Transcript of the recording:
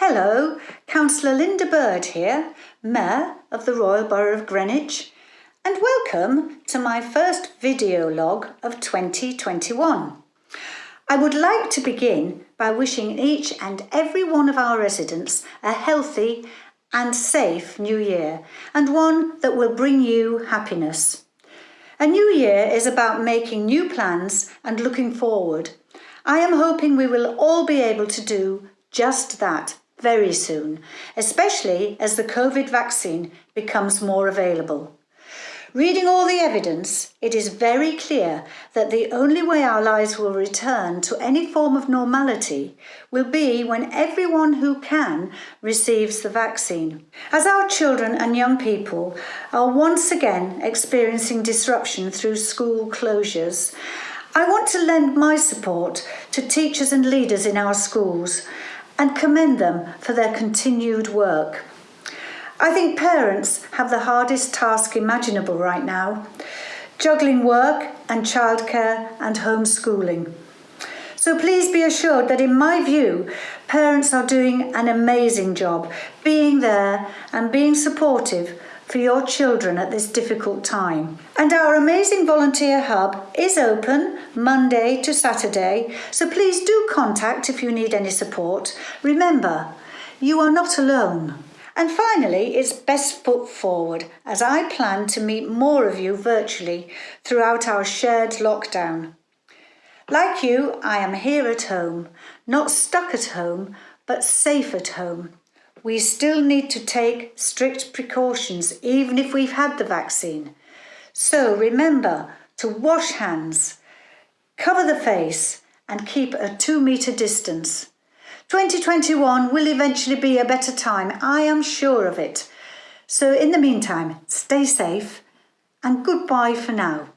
Hello, Councillor Linda Bird here, Mayor of the Royal Borough of Greenwich, and welcome to my first video log of 2021. I would like to begin by wishing each and every one of our residents a healthy and safe new year and one that will bring you happiness. A new year is about making new plans and looking forward. I am hoping we will all be able to do just that very soon, especially as the COVID vaccine becomes more available. Reading all the evidence, it is very clear that the only way our lives will return to any form of normality will be when everyone who can receives the vaccine. As our children and young people are once again experiencing disruption through school closures, I want to lend my support to teachers and leaders in our schools and commend them for their continued work. I think parents have the hardest task imaginable right now, juggling work and childcare and homeschooling. So please be assured that in my view, parents are doing an amazing job being there and being supportive for your children at this difficult time. And our amazing volunteer hub is open Monday to Saturday, so please do contact if you need any support. Remember, you are not alone. And finally, it's best foot forward as I plan to meet more of you virtually throughout our shared lockdown. Like you, I am here at home, not stuck at home, but safe at home. We still need to take strict precautions even if we've had the vaccine. So remember to wash hands, cover the face and keep a two metre distance. 2021 will eventually be a better time, I am sure of it. So in the meantime, stay safe and goodbye for now.